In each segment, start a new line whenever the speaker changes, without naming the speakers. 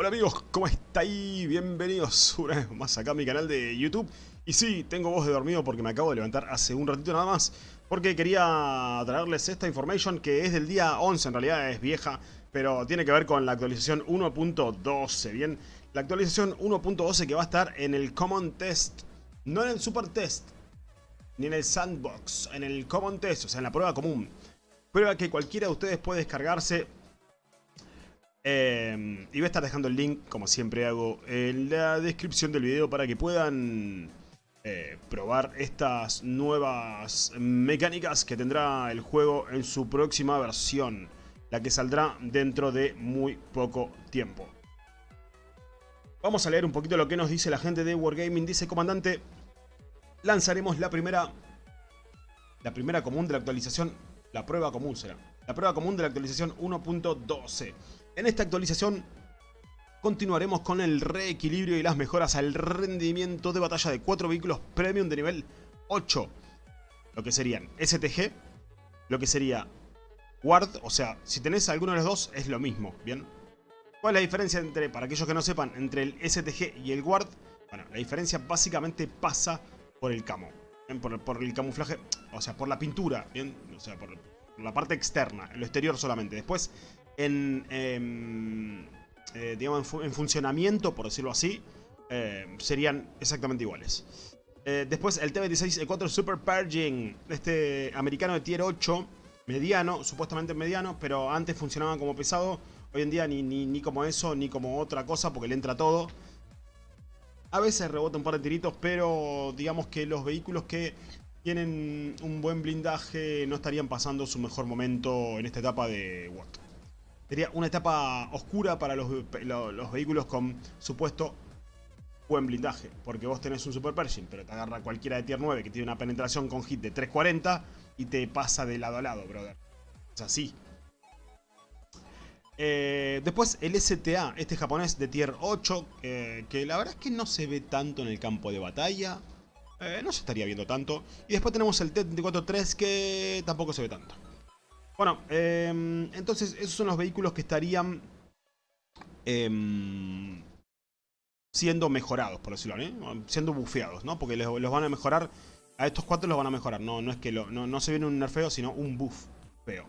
Hola amigos, ¿cómo estáis? Bienvenidos una vez más acá a mi canal de YouTube Y sí, tengo voz de dormido porque me acabo de levantar hace un ratito nada más Porque quería traerles esta information que es del día 11, en realidad es vieja Pero tiene que ver con la actualización 1.12, ¿bien? La actualización 1.12 que va a estar en el Common Test No en el Super Test Ni en el Sandbox, en el Common Test, o sea en la prueba común Prueba que cualquiera de ustedes puede descargarse eh, y voy a estar dejando el link, como siempre hago, en la descripción del video para que puedan eh, probar estas nuevas mecánicas que tendrá el juego en su próxima versión, la que saldrá dentro de muy poco tiempo. Vamos a leer un poquito lo que nos dice la gente de Wargaming. Dice, comandante, lanzaremos la primera, la primera común de la actualización, la prueba común será, la prueba común de la actualización 1.12. En esta actualización continuaremos con el reequilibrio y las mejoras al rendimiento de batalla de 4 vehículos premium de nivel 8. Lo que serían STG, lo que sería Ward, o sea, si tenés alguno de los dos es lo mismo, ¿bien? ¿Cuál es la diferencia entre, para aquellos que no sepan, entre el STG y el Ward? Bueno, la diferencia básicamente pasa por el camo, por, por, el camuflaje, o sea, por la pintura, ¿bien? O sea, por la parte externa, en lo exterior solamente. Después en, em, eh, digamos, en, funcionamiento, por decirlo así, eh, serían exactamente iguales. Eh, después el T-26E4 Super Purging, este americano de tier 8, mediano, supuestamente mediano, pero antes funcionaba como pesado. Hoy en día ni, ni, como eso, ni como otra cosa, porque le entra todo. A veces rebota un par de tiritos, pero digamos que los vehículos que tienen un buen blindaje no estarían pasando su mejor momento en esta etapa de World. Sería una etapa oscura para los, vehículos con supuesto buen blindaje. Porque vos tenés un Super Pershing, pero te agarra cualquiera de tier 9 que tiene una penetración con hit de 340 y te pasa de lado a lado, brother. Es así. Eh, después el STA, este japonés de tier 8, que la verdad es que no se ve tanto en el campo de batalla. Eh, no se estaría viendo tanto. Y después tenemos el T-24-3 que tampoco se ve tanto. Bueno, em, entonces esos son los vehículos que estarían em, siendo mejorados, por decirlo, ¿eh? siendo bufeados, ¿no? Porque los, van a mejorar, a estos cuatro los van a mejorar, no, no es que no, se viene un nerfeo, sino un buff feo.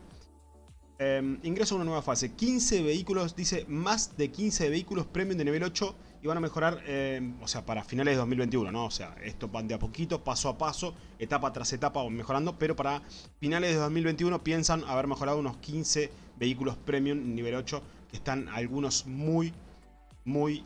Em, ingreso a una nueva fase, 15 vehículos, dice más de 15 vehículos premium de nivel 8 y van a mejorar, eh, o sea, para finales de 2021, ¿no? O sea, esto van de a poquito, paso a paso, etapa tras etapa mejorando, pero para finales de 2021 piensan haber mejorado unos 15 vehículos premium nivel 8, que están algunos muy, muy,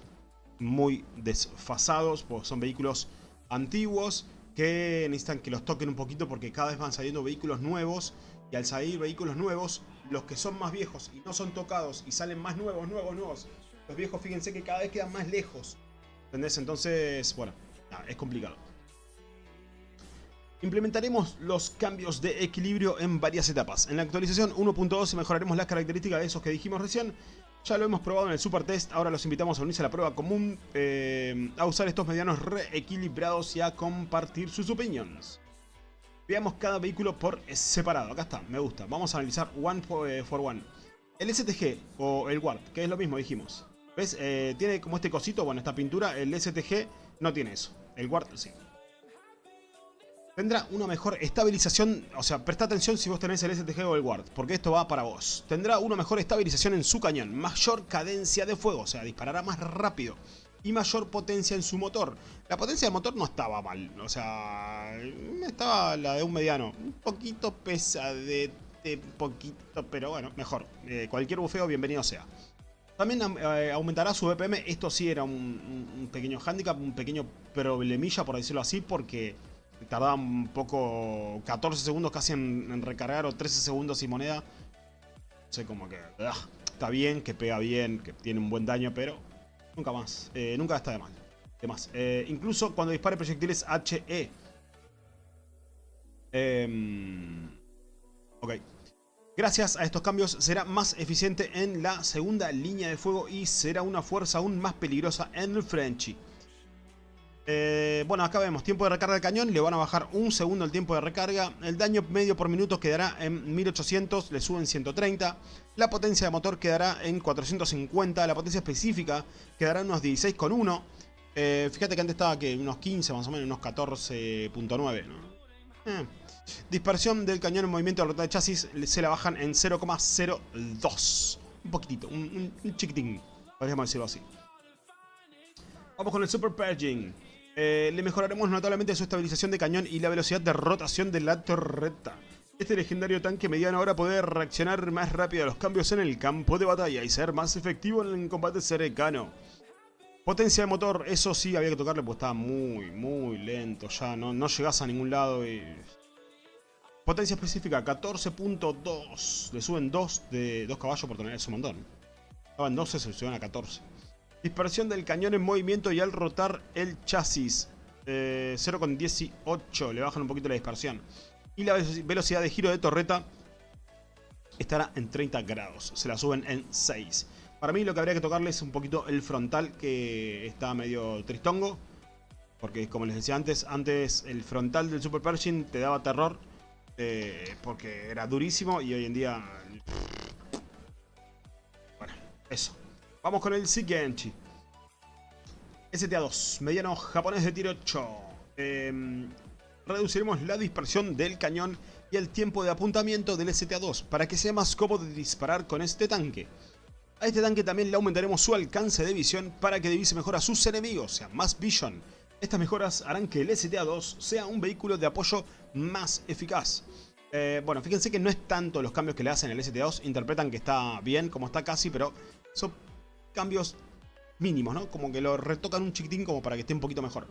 muy desfasados, porque son vehículos antiguos que necesitan que los toquen un poquito porque cada vez van saliendo vehículos nuevos y al salir vehículos nuevos, los que son más viejos y no son tocados y salen más nuevos, nuevos, nuevos, los viejos fíjense que cada vez quedan más lejos. ¿Entendés? Entonces, bueno, es complicado. Implementaremos los cambios de equilibrio en varias etapas. En la actualización 1.12 mejoraremos las características de esos que dijimos recién. Ya lo hemos probado en el Super Test, ahora los invitamos a unirse a la prueba común, eh, a usar estos medianos reequilibrados y a compartir sus opiniones. Veamos cada vehículo por separado. Acá está, me gusta. Vamos a analizar one eh, for one. El STG o el Ward, que es lo mismo, dijimos. ¿Ves? Eh, tiene como este cosito, bueno, esta pintura. El STG no tiene eso. El Ward sí. Tendrá una mejor estabilización, o sea, presta atención si vos tenés el STG o el Ward, porque esto va para vos. Tendrá una mejor estabilización en su cañón, mayor cadencia de fuego, o sea, disparará más rápido y mayor potencia en su motor. La potencia del motor no estaba mal, o sea, estaba la de un mediano, un poquito pesadete, poquito, pero bueno, mejor. Eh, cualquier bufeo, bienvenido sea. También eh, aumentará su BPM. Esto sí era un, pequeño handicap, un pequeño problemilla, por decirlo así, porque tardaba un poco, 14 segundos casi en, recargar o 13 segundos sin moneda. No sé, como que ah, está bien, que pega bien, que tiene un buen daño, pero nunca más. Eh, nunca está de mal. De más. Eh, incluso cuando dispare proyectiles HE. Em, ok. Gracias a estos cambios será más eficiente en la segunda línea de fuego y será una fuerza aún más peligrosa en el Frenchy. Eh, bueno, acá vemos tiempo de recarga del cañón, le van a bajar un segundo el tiempo de recarga. El daño medio por minuto quedará en 1800, le suben 130. La potencia de motor quedará en 450, la potencia específica quedará en unos 16,1. Eh, fíjate que antes estaba que unos 15 más o menos, unos 14.9. Eh. Dispersión del cañón en movimiento de rota de chasis se la bajan en 0,02. Un poquitito, un, un chiquitín, podríamos decirlo así. Vamos con el Super Purging. Eh, le mejoraremos notablemente su estabilización de cañón y la velocidad de rotación de la torreta. Este legendario tanque mediano ahora puede reaccionar más rápido a los cambios en el campo de batalla y ser más efectivo en el combate cercano. Potencia de motor, eso sí había que tocarle porque estaba muy, muy lento ya, no, no llegás a ningún lado y... Potencia específica, 14.2, le suben 2 de 2 caballos por tener ese montón. Estaba en 12, se suben a 14. Dispersión del cañón en movimiento y al rotar el chasis. Eh, 0,18. Le bajan un poquito la dispersión. Y la velocidad de giro de torreta estará en 30 grados. Se la suben en 6. Para mí lo que habría que tocarle es un poquito el frontal que está medio tristongo. Porque como les decía antes, antes el frontal del Super Pershing te daba terror. Eh, porque era durísimo y hoy en día... Bueno, eso. Vamos con el Shigenchi. STA-2, mediano japonés de tiro 8. Em, reduciremos la dispersión del cañón y el tiempo de apuntamiento del STA-2 para que sea más cómodo disparar con este tanque. A este tanque también le aumentaremos su alcance de visión para que divise mejor a sus enemigos, sea más vision. Estas mejoras harán que el STA-2 sea un vehículo de apoyo más eficaz. Eh, bueno, fíjense que no es tanto los cambios que le hacen al STA-2, interpretan que está bien como está casi, pero son cambios mínimos, ¿no? Como que lo retocan un chiquitín como para que esté un poquito mejor.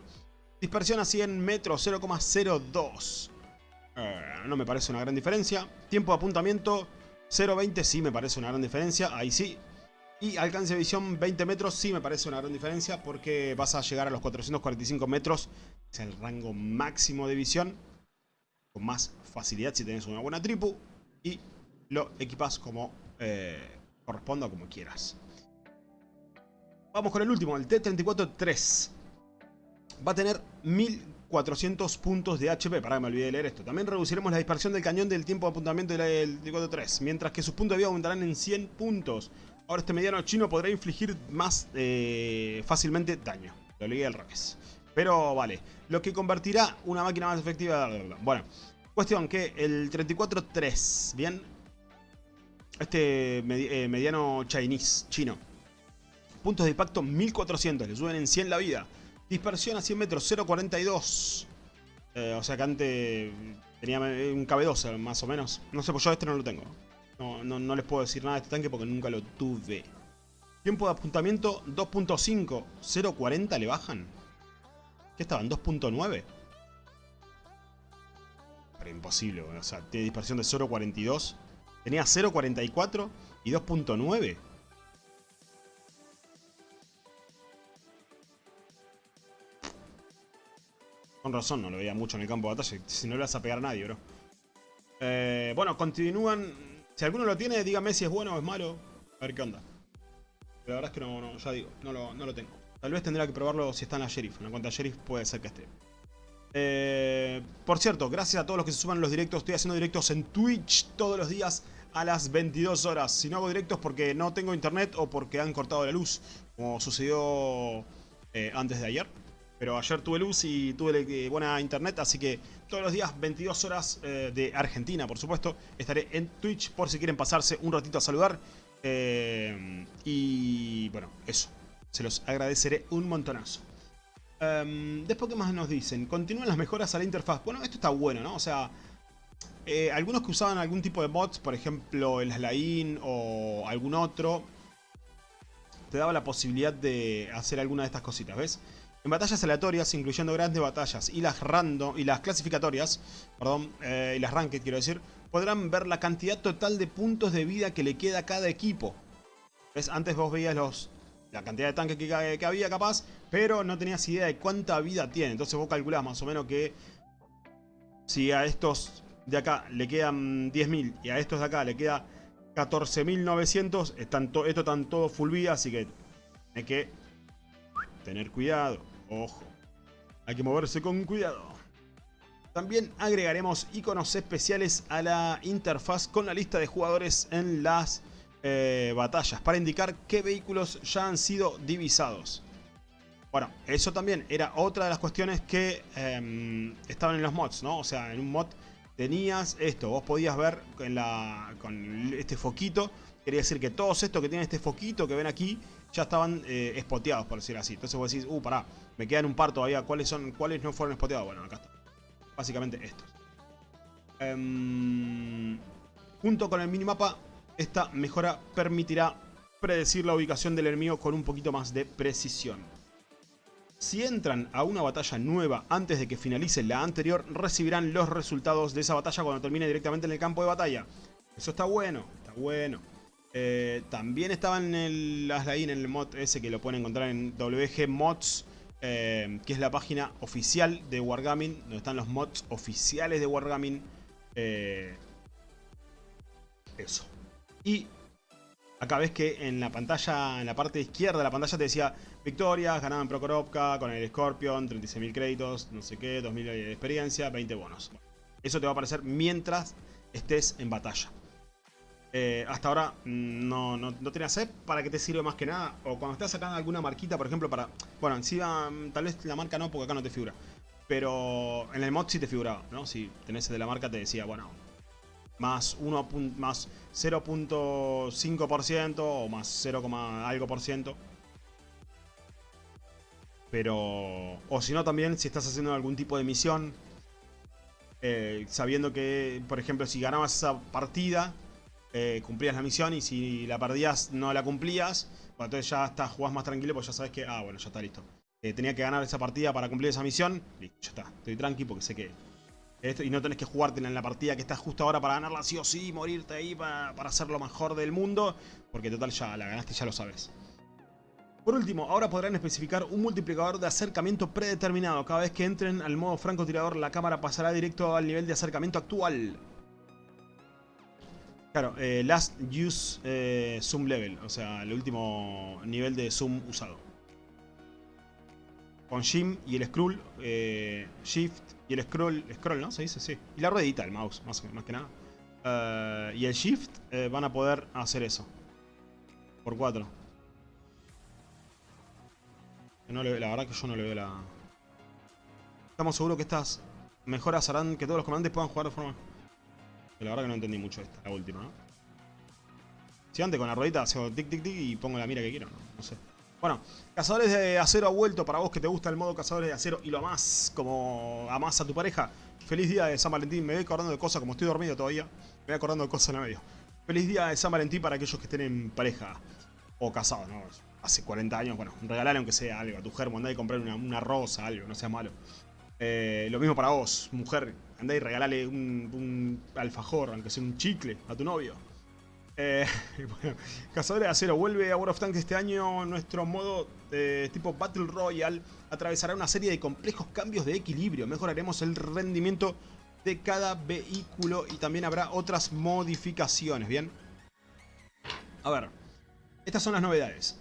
Dispersión a 100 metros, 0,02. Eh, no me parece una gran diferencia. Tiempo de apuntamiento, 0,20 sí me parece una gran diferencia. Ahí sí. Y alcance de visión 20 metros sí me parece una gran diferencia porque vas a llegar a los 445 metros. Es el rango máximo de visión. Con más facilidad si tienes una buena tripu. Y lo equipas como eh, corresponda como quieras. Vamos con el último, el T-34-3. Va a tener 1400 puntos de HP. Que me olvidé de leer esto. También reduciremos la dispersión del cañón del tiempo de apuntamiento del T-34-3. Mientras que sus puntos de vida aumentarán en 100 puntos. Ahora este mediano chino podrá infligir más eh, fácilmente daño. Lo leí al revés. Pero vale. Lo que convertirá una máquina más efectiva... Bueno. Cuestión que el 34-3, ¿bien? Este eh, mediano chinese, chino Puntos de impacto 1400, le suben en 100 la vida. Dispersión a 100 metros, 0.42. Eh, o sea que antes tenía un KB2 más o menos. No sé, pues yo este no lo tengo. No, no, les puedo decir nada de este tanque porque nunca lo tuve. Tiempo de apuntamiento 2.5. 0.40 le bajan. ¿Qué estaban? 2.9. Pero imposible, o sea, tiene dispersión de 0.42. Tenía 0.44 y 2.9. Con razón, no lo veía mucho en el campo de batalla. Si no le vas a pegar a nadie, bro. Eh, bueno, continúan. Si alguno lo tiene, dígame si es bueno o es malo. A ver qué onda. Pero la verdad es que no, ya digo, no lo, no lo, tengo. Tal vez tendrá que probarlo si está en la Sheriff. En la cuenta Sheriff puede ser que esté. Eh, por cierto, gracias a todos los que se suman los directos. Estoy haciendo directos en Twitch todos los días a las 22 horas. Si no hago directos porque no tengo internet o porque han cortado la luz, como sucedió eh, antes de ayer. Pero ayer tuve luz y tuve buena internet, así que todos los días, 22 horas eh, de Argentina, por supuesto, estaré en Twitch por si quieren pasarse un ratito a saludar. Eh, y bueno, eso. Se los agradeceré un montonazo. Em, después, ¿qué más nos dicen? Continúan las mejoras a la interfaz. Bueno, esto está bueno, ¿no? O sea, eh, algunos que usaban algún tipo de mods, por ejemplo el Slain o algún otro, te daba la posibilidad de hacer alguna de estas cositas, ¿ves? En batallas aleatorias, incluyendo grandes batallas y las random y las clasificatorias, perdón, eh, y las ranked quiero decir, podrán ver la cantidad total de puntos de vida que le queda a cada equipo. ¿Ves? Antes vos veías los, la cantidad de tanques que, había capaz, pero no tenías idea de cuánta vida tiene. Entonces vos calculás más o menos que si a estos de acá le quedan 10.000 y a estos de acá le queda 14.900, esto están todos full vida, así que hay que tener cuidado. Ojo. Hay que moverse con cuidado. También agregaremos iconos especiales a la interfaz con la lista de jugadores en las eh, batallas para indicar qué vehículos ya han sido divisados. Bueno, eso también era otra de las cuestiones que em, estaban en los mods, ¿no? O sea, en un mod tenías esto, vos podías ver con este foquito, quería decir que todos estos que tienen este foquito que ven aquí, ya estaban eh, spoteados, por decir así. Entonces vos decís, uh, pará, me quedan un par todavía, ¿cuáles, son, cuáles no fueron spoteados? Bueno, acá está. Básicamente estos. Em, junto con el minimapa, esta mejora permitirá predecir la ubicación del enemigo con un poquito más de precisión. Si entran a una batalla nueva antes de que finalice la anterior, recibirán los resultados de esa batalla cuando termine directamente en el campo de batalla. Eso está bueno, está bueno. Eh, también estaba en el, en el mod ese que lo pueden encontrar en WG Mods, eh, que es la página oficial de Wargaming, donde están los mods oficiales de Wargaming. Eh, eso. Y Acá ves que en la pantalla, en la parte izquierda de la pantalla te decía victorias, ganado en Prokorovka, con el Scorpion, 36.000 créditos, no sé qué, 2.000 de experiencia, 20 bonos. Eso te va a aparecer mientras estés en batalla. Eh, hasta ahora mm, no, no, no tenía sed para que te sirve más que nada. O cuando estás sacando alguna marquita, por ejemplo, para... Bueno, encima mm, tal vez la marca no, porque acá no te figura. Pero en el mod sí te figuraba, ¿no? Si tenés el de la marca te decía, bueno, más 1 más 0.5% o más 0, algo por ciento. Pero... O si no también, si estás haciendo algún tipo de misión, eh, sabiendo que, por ejemplo, si ganabas esa partida, eh, cumplías la misión y si la perdías no la cumplías, entonces ya estás, jugás más tranquilo porque ya sabes que, ah, bueno, ya está listo. Eh, tenía que ganar esa partida para cumplir esa misión, listo, ya está. Estoy tranqui porque sé que y no tenés que jugártela en la partida que estás justo ahora para ganarla sí o sí, morirte ahí para, para ser lo mejor del mundo, porque total ya la ganaste, ya lo sabes. Por último, ahora podrán especificar un multiplicador de acercamiento predeterminado. Cada vez que entren al modo francotirador, la cámara pasará directo al nivel de acercamiento actual. Claro, eh, Last Use eh, Zoom Level, o sea, el último nivel de zoom usado. Con Jim y el Scroll, eh, Shift y el scroll, scroll, ¿no? Se dice, sí. Y la ruedita, el mouse, más, más que nada. Eh, y el shift van a poder hacer eso. Por cuatro. la verdad que yo no le veo la... Estamos seguros que estas mejoras harán que todos los comandantes puedan jugar de forma... la verdad que no entendí mucho esta, la última, ¿no? Si antes con la ruedita hago tic tic tic y pongo la mira que quiero, no, no sé. Bueno, Cazadores de Acero ha vuelto para vos que te gusta el modo Cazadores de Acero y lo amás como amás a tu pareja. Feliz día de San Valentín. Me voy acordando de cosas, como estoy dormido todavía, me voy acordando de cosas en el medio. Feliz día de San Valentín para aquellos que estén en pareja o casados, ¿no? Hace 40 años, bueno, regalale aunque sea algo a tu germo, andá y comprar una, rosa, algo, no sea malo. Eh, lo mismo para vos, mujer, y regalale un, alfajor, aunque sea un chicle, a tu novio. Eh, Cazadores de Acero vuelve a World of Tanks este año. Nuestro modo de tipo Battle Royale atravesará una serie de complejos cambios de equilibrio. Mejoraremos el rendimiento de cada vehículo y también habrá otras modificaciones, ¿bien? A ver, estas son las novedades.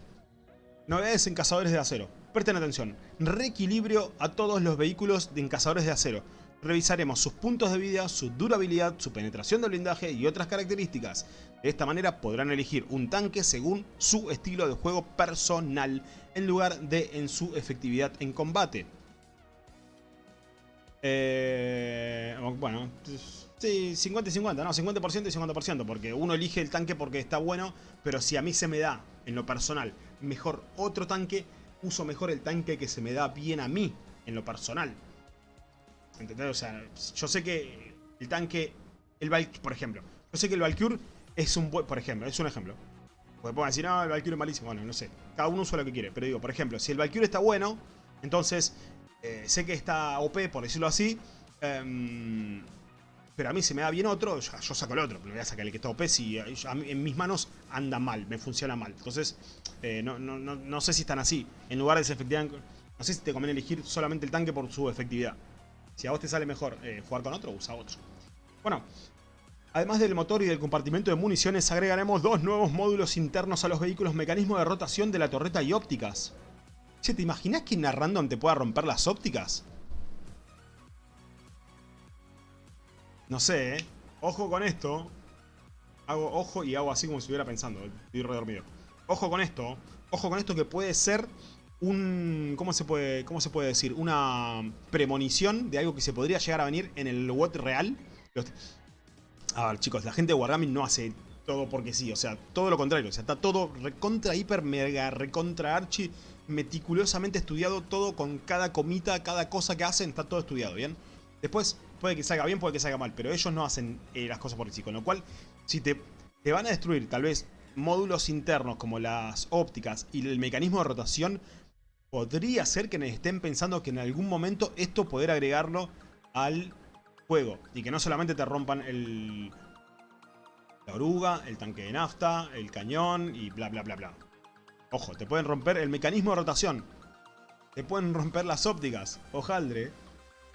Novedades en Cazadores de Acero. Presten atención. Reequilibrio a todos los vehículos en Cazadores de Acero. Revisaremos sus puntos de vida, su durabilidad, su penetración de blindaje y otras características. De esta manera podrán elegir un tanque según su estilo de juego personal en lugar de en su efectividad en combate. Eh, bueno, sí, 50 y 50, no, 50% y 50%, porque uno elige el tanque porque está bueno, pero si a mí se me da, en lo personal, mejor otro tanque, uso mejor el tanque que se me da bien a mí, en lo personal. ¿Entendés? O sea, yo sé que el tanque, el Valkyrie, por ejemplo, yo sé que el Valkyrie es un buen, por ejemplo, es un ejemplo. Porque pueden decir, no, el Valkyrie es malísimo. Bueno, no sé. Cada uno usa lo que quiere. Pero digo, por ejemplo, si el Valkyrie está bueno, entonces eh, sé que está OP, por decirlo así. Em, pero a mí se me da bien otro, yo, saco el otro. Pero voy a sacar el que está OP si en mis manos anda mal, me funciona mal. Entonces, eh, no, no, no, sé si están así. En lugar de esa efectividad, no sé si te conviene elegir solamente el tanque por su efectividad. Si a vos te sale mejor eh, jugar con otro, usa otro. Bueno, Además del motor y del compartimento de municiones, agregaremos dos nuevos módulos internos a los vehículos, mecanismo de rotación de la torreta y ópticas. Che, ¿te imaginas que una random te pueda romper las ópticas? No sé, ¿eh? Ojo con esto. Hago ojo y hago así como si estuviera pensando. Estoy redormido. Ojo con esto. Ojo con esto que puede ser un... ¿Cómo se puede, cómo se puede decir? Una premonición de algo que se podría llegar a venir en el WOT real. A ver, chicos, la gente de Wargaming no hace todo porque sí. O sea, todo lo contrario. O sea, está todo recontra, hiper, mega, recontra, archi, meticulosamente estudiado. Todo con cada comita, cada cosa que hacen, está todo estudiado, ¿bien? Después, puede que salga bien, puede que salga mal. Pero ellos no hacen eh, las cosas por sí. Con lo cual, si te, te van a destruir tal vez módulos internos como las ópticas y el mecanismo de rotación, podría ser que estén pensando que en algún momento esto poder agregarlo al juego. Y que no solamente te rompan el, la oruga, el tanque de nafta, el cañón y bla bla bla bla. Ojo, te pueden romper el mecanismo de rotación. Te pueden romper las ópticas. Ojaldre.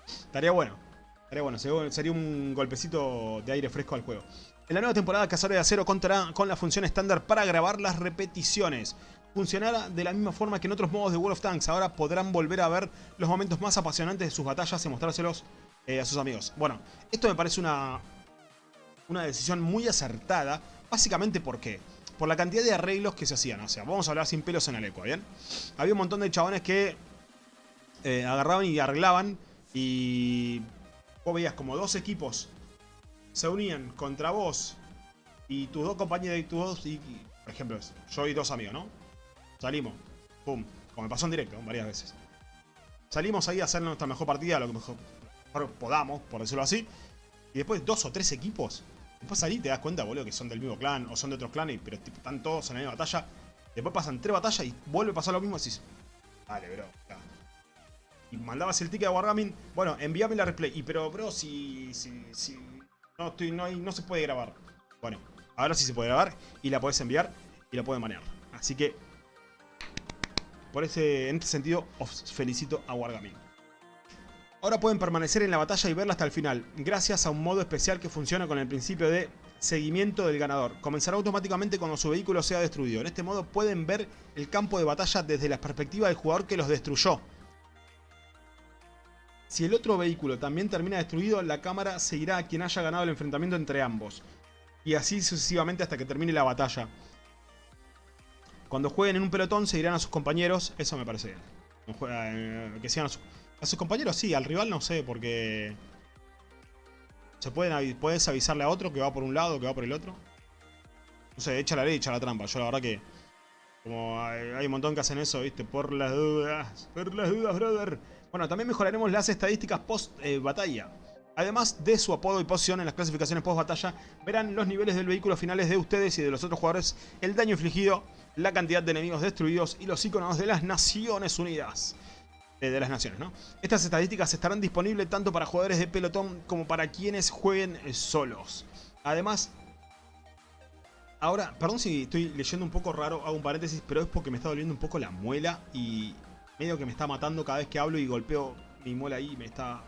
Estaría bueno. Estaría bueno. Sería un golpecito de aire fresco al juego. En la nueva temporada, Cazadores de Acero contará con la función estándar para grabar las repeticiones. Funcionará de la misma forma que en otros modos de World of Tanks. Ahora podrán volver a ver los momentos más apasionantes de sus batallas y mostrárselos eh, a sus amigos. Bueno, esto me parece una, una decisión muy acertada. Básicamente, ¿por qué? Por la cantidad de arreglos que se hacían. O sea, vamos a hablar sin pelos en el eco, ¿bien? Había un montón de chabones que eh, agarraban y arreglaban y vos veías como dos equipos se unían contra vos y tus dos compañeros y tus dos, y, por ejemplo, yo y dos amigos, ¿no? Salimos, pum, como me pasó en directo varias veces. Salimos ahí a hacer nuestra mejor partida, lo que mejor, podamos, por decirlo así. Y después dos o tres equipos. Después salí y te das cuenta, boludo, que son del mismo clan o son de otros clanes, pero están todos en la misma batalla. Después pasan tres batallas y vuelve a pasar lo mismo y decís, dale, bro, Y mandabas el ticket a Wargaming, bueno, envíame la replay. Y pero, bro, si, si, si no, estoy, no, hay, no se puede grabar. Bueno, ahora sí se puede grabar y la puedes enviar y la puedes manejar. Así que, por ese, en este sentido, os felicito a Wargaming. Ahora pueden permanecer en la batalla y verla hasta el final, gracias a un modo especial que funciona con el principio de seguimiento del ganador. Comenzará automáticamente cuando su vehículo sea destruido. En este modo pueden ver el campo de batalla desde la perspectiva del jugador que los destruyó. Si el otro vehículo también termina destruido, la cámara seguirá a quien haya ganado el enfrentamiento entre ambos. Y así sucesivamente hasta que termine la batalla. Cuando jueguen en un pelotón seguirán a sus compañeros, eso me parece bien. Eh, que sigan a, sus compañeros, sí, al rival no sé, porque... ¿Se pueden, puedes avisarle a otro que va por un lado, que va por el otro? No sé, echa la ley, echa la trampa. Yo la verdad que... Como hay, un montón que hacen eso, ¿viste? Por las dudas. Por las dudas, brother. Bueno, también mejoraremos las estadísticas post-batalla. Además de su apodo y posición en las clasificaciones post-batalla, verán los niveles del vehículo finales de ustedes y de los otros jugadores, el daño infligido, la cantidad de enemigos destruidos y los iconos de las Naciones Unidas. Eh, de las Naciones, ¿no? Estas estadísticas estarán disponibles tanto para jugadores de pelotón como para quienes jueguen solos. Además, ahora, perdón si estoy leyendo un poco raro, hago un paréntesis, pero es porque me está doliendo un poco la muela y medio que me está matando cada vez que hablo y golpeo mi muela ahí me está,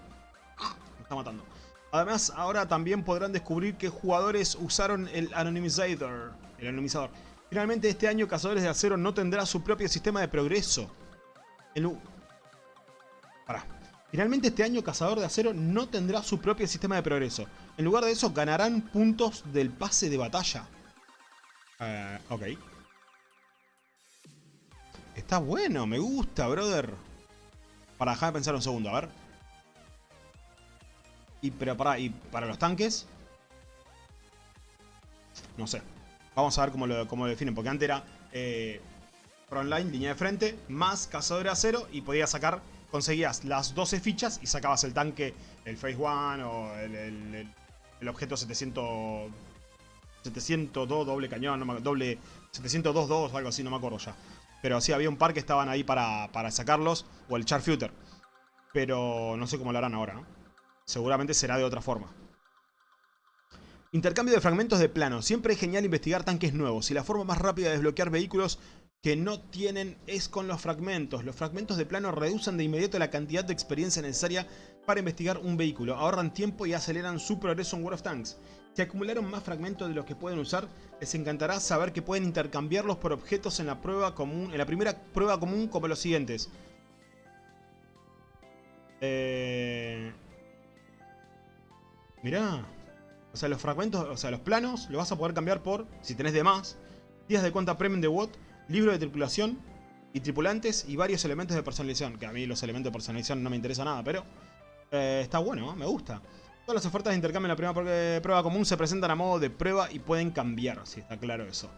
me está matando. Además, ahora también podrán descubrir qué jugadores usaron el Anonymizer, el anonimizador. Finalmente, este año Cazadores de Acero no tendrá su propio sistema de progreso. Finalmente este año Cazador de Acero no tendrá su propio sistema de progreso. En lugar de eso, ganarán puntos del pase de batalla. Uh, ok. Está bueno, me gusta, brother. Para dejar de pensar un segundo, a ver. Y, pero para, y para los tanques. No sé. Vamos a ver cómo lo, cómo definen. Porque antes era eh, frontline, línea de frente, más cazador de acero. Y podías sacar, conseguías las 12 fichas y sacabas el tanque, el Phase 1 o el, el, objeto 700... 702 doble cañón, no me, doble 702 2 algo así, no me acuerdo ya. Pero sí, había un par que estaban ahí para, sacarlos. O el Charfuter. Pero no sé cómo lo harán ahora, ¿no? Seguramente será de otra forma. Intercambio de fragmentos de plano. Siempre es genial investigar tanques nuevos. Y la forma más rápida de desbloquear vehículos que no tienen es con los fragmentos. Los fragmentos de plano reducen de inmediato la cantidad de experiencia necesaria para investigar un vehículo. Ahorran tiempo y aceleran su progreso en World of Tanks. Si acumularon más fragmentos de los que pueden usar, les encantará saber que pueden intercambiarlos por objetos en la prueba común, en la primera prueba común como los siguientes. Eh... Mirá. O sea, los fragmentos, o sea, los planos, lo vas a poder cambiar por, si tenés de más, días de cuenta premium de WOT, libro de tripulación y tripulantes y varios elementos de personalización. Que a mí los elementos de personalización no me interesa nada, pero eh, está bueno, me gusta. Todas las ofertas de intercambio en la primera prueba común se presentan a modo de prueba y pueden cambiar, si está claro eso.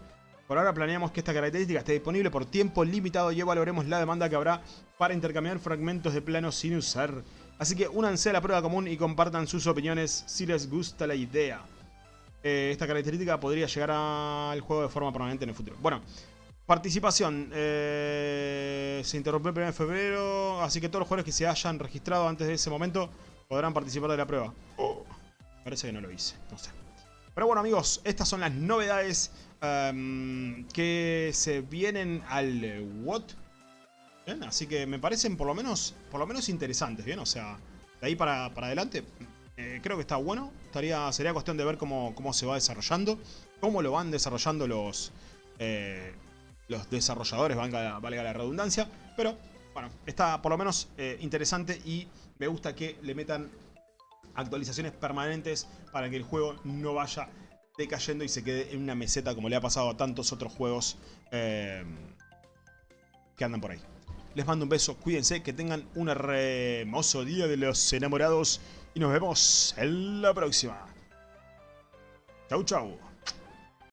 Por ahora planeamos que esta característica esté disponible por tiempo limitado y evaluaremos la demanda que habrá para intercambiar fragmentos de plano sin usar. Así que únanse a la prueba común y compartan sus opiniones si les gusta la idea. Eh, esta característica podría llegar al juego de forma permanente en el futuro. Bueno, participación. Eh, se interrumpió el 1 de febrero, así que todos los jugadores que se hayan registrado antes de ese momento podrán participar de la prueba. Oh, parece que no lo hice, no sé. Pero bueno amigos, estas son las novedades em, que se vienen al Así que me parecen por lo menos, por lo menos interesantes, ¿bien? O sea, de ahí para, adelante eh, creo que está bueno. Estaría, sería cuestión de ver cómo, cómo se va desarrollando, cómo lo van desarrollando los, eh, los desarrolladores, valga, valga, la redundancia. Pero bueno, está por lo menos eh, interesante y me gusta que le metan actualizaciones permanentes para que el juego no vaya decayendo y se quede en una meseta como le ha pasado a tantos otros juegos que andan por ahí. Les mando un beso, cuídense, que tengan un hermoso día de los enamorados y nos vemos en la próxima. Chau chau.